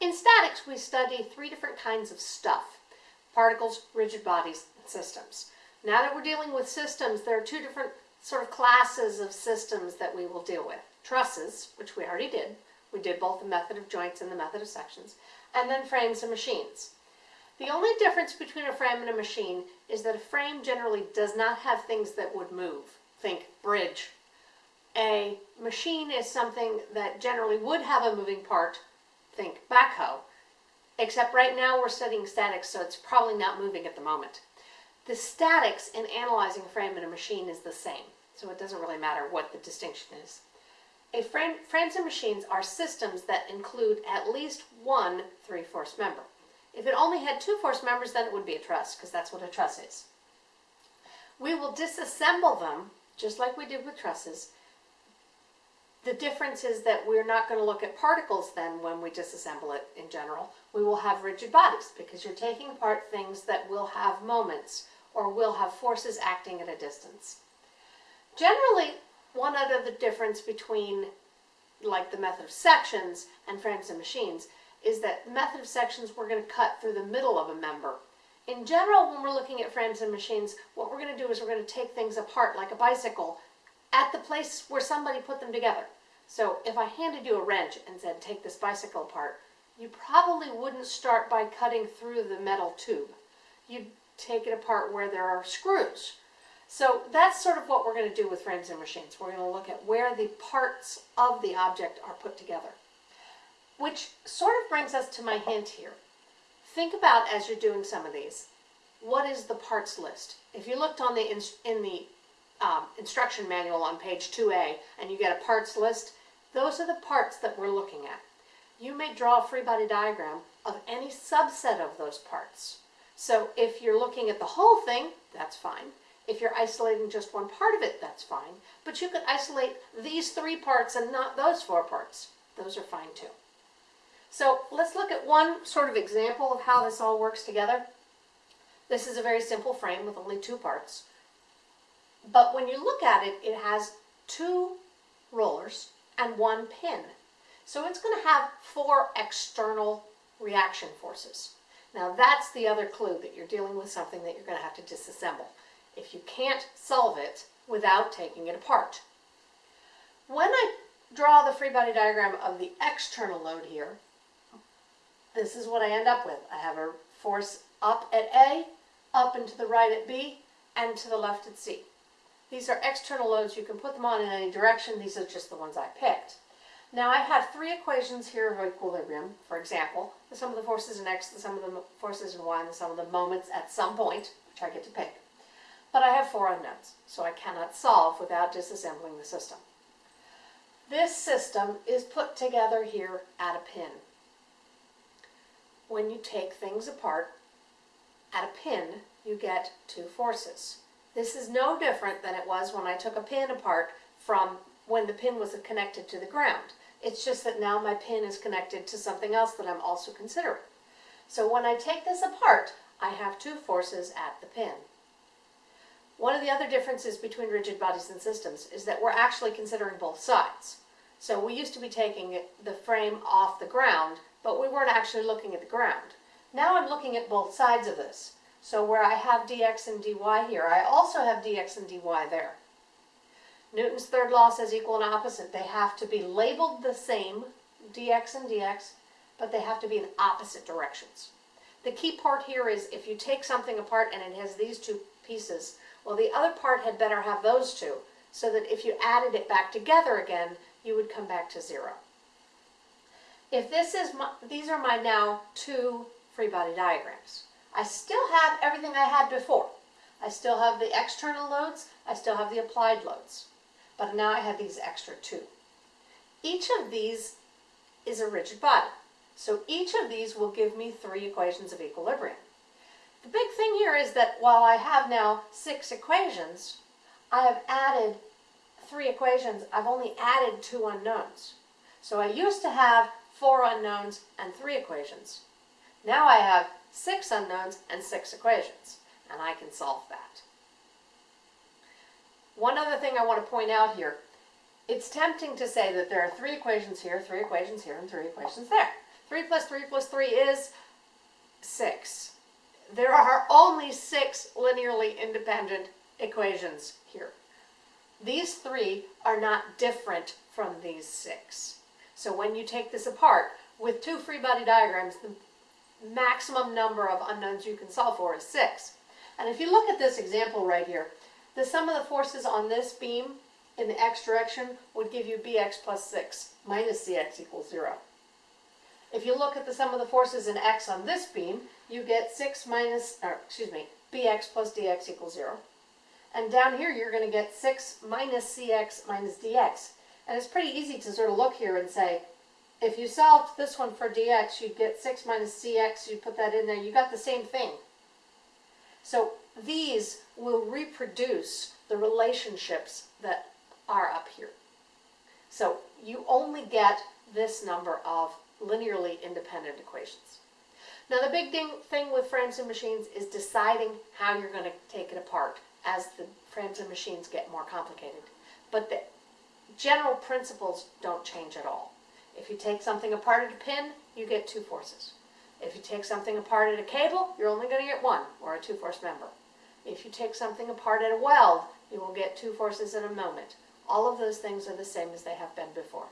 In statics, we study three different kinds of stuff, particles, rigid bodies, and systems. Now that we're dealing with systems, there are two different sort of classes of systems that we will deal with. Trusses, which we already did. We did both the method of joints and the method of sections. And then frames and machines. The only difference between a frame and a machine is that a frame generally does not have things that would move. Think bridge. A machine is something that generally would have a moving part, think backhoe, except right now we're studying statics, so it's probably not moving at the moment. The statics in analyzing a frame and a machine is the same, so it doesn't really matter what the distinction is. A frame, frames and machines are systems that include at least one three-force member. If it only had two force members, then it would be a truss, because that's what a truss is. We will disassemble them, just like we did with trusses, the difference is that we're not going to look at particles then when we disassemble it in general. We will have rigid bodies because you're taking apart things that will have moments or will have forces acting at a distance. Generally, one other difference between like the method of sections and frames and machines is that the method of sections we're going to cut through the middle of a member. In general, when we're looking at frames and machines, what we're going to do is we're going to take things apart like a bicycle at the place where somebody put them together. So if I handed you a wrench and said, take this bicycle apart, you probably wouldn't start by cutting through the metal tube. You'd take it apart where there are screws. So that's sort of what we're going to do with frames and machines. We're going to look at where the parts of the object are put together. Which sort of brings us to my hint here. Think about as you're doing some of these, what is the parts list? If you looked on the in, in the um, instruction manual on page 2A and you get a parts list, those are the parts that we're looking at. You may draw a free body diagram of any subset of those parts. So if you're looking at the whole thing, that's fine. If you're isolating just one part of it, that's fine. But you could isolate these three parts and not those four parts. Those are fine too. So let's look at one sort of example of how this all works together. This is a very simple frame with only two parts. But when you look at it, it has two rollers and one pin. So it's going to have four external reaction forces. Now that's the other clue that you're dealing with something that you're going to have to disassemble. If you can't solve it without taking it apart. When I draw the free body diagram of the external load here, this is what I end up with. I have a force up at A, up and to the right at B, and to the left at C. These are external loads. You can put them on in any direction. These are just the ones I picked. Now I have three equations here of equilibrium, for example, the sum of the forces in x, the sum of the forces in y, and the sum of the moments at some point, which I get to pick. But I have four unknowns, so I cannot solve without disassembling the system. This system is put together here at a pin. When you take things apart, at a pin, you get two forces. This is no different than it was when I took a pin apart from when the pin was connected to the ground. It's just that now my pin is connected to something else that I'm also considering. So when I take this apart, I have two forces at the pin. One of the other differences between rigid bodies and systems is that we're actually considering both sides. So we used to be taking the frame off the ground, but we weren't actually looking at the ground. Now I'm looking at both sides of this. So where I have dx and dy here, I also have dx and dy there. Newton's third law says equal and opposite. They have to be labeled the same, dx and dx, but they have to be in opposite directions. The key part here is if you take something apart and it has these two pieces, well the other part had better have those two, so that if you added it back together again, you would come back to zero. If this is my, these are my now two free body diagrams. I still have everything I had before. I still have the external loads, I still have the applied loads, but now I have these extra two. Each of these is a rigid body, so each of these will give me three equations of equilibrium. The big thing here is that while I have now six equations, I have added three equations, I've only added two unknowns. So I used to have four unknowns and three equations. Now I have six unknowns, and six equations, and I can solve that. One other thing I want to point out here, it's tempting to say that there are three equations here, three equations here, and three equations there. 3 plus 3 plus 3 is 6. There are only six linearly independent equations here. These three are not different from these six. So when you take this apart, with two free body diagrams, the maximum number of unknowns you can solve for is six. And if you look at this example right here, the sum of the forces on this beam in the x direction would give you bx plus 6 minus cx equals 0. If you look at the sum of the forces in x on this beam, you get 6 minus, or excuse me, bx plus dx equals 0. And down here, you're going to get 6 minus cx minus dx. And it's pretty easy to sort of look here and say, if you solved this one for dx, you'd get 6 minus cx, you put that in there, you got the same thing. So these will reproduce the relationships that are up here. So you only get this number of linearly independent equations. Now the big ding, thing with frames and machines is deciding how you're going to take it apart as the frames and machines get more complicated. But the general principles don't change at all. If you take something apart at a pin, you get two forces. If you take something apart at a cable, you're only going to get one, or a two-force member. If you take something apart at a weld, you will get two forces in a moment. All of those things are the same as they have been before.